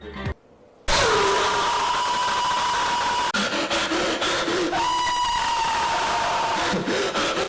Thank you.